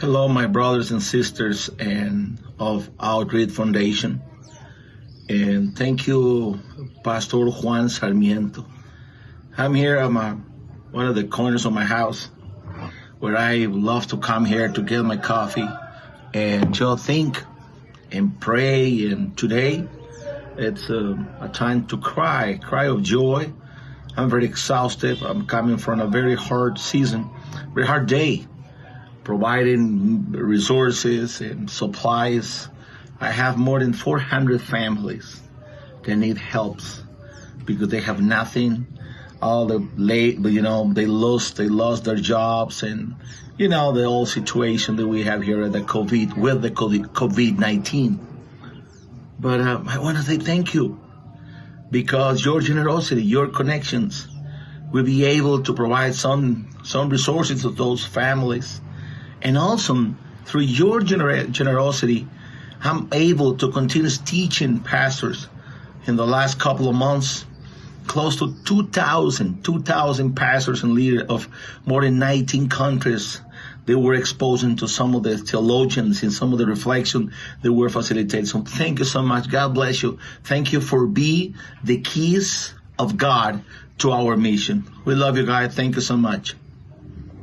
Hello, my brothers and sisters and of Outreach Foundation. And thank you, Pastor Juan Sarmiento. I'm here at my, one of the corners of my house where I love to come here to get my coffee and just think and pray. And today it's a, a time to cry, cry of joy. I'm very exhausted. I'm coming from a very hard season, very hard day providing resources and supplies. I have more than 400 families that need helps because they have nothing. All the late, you know, they lost, they lost their jobs and, you know, the whole situation that we have here at the COVID, with the COVID-19. But uh, I want to say thank you because your generosity, your connections will be able to provide some, some resources to those families and also through your gener generosity, I'm able to continue teaching pastors in the last couple of months. Close to 2,000, 2,000 pastors and leaders of more than 19 countries they were exposing to some of the theologians and some of the reflection they were facilitating. So thank you so much. God bless you. Thank you for being the keys of God to our mission. We love you guys. Thank you so much.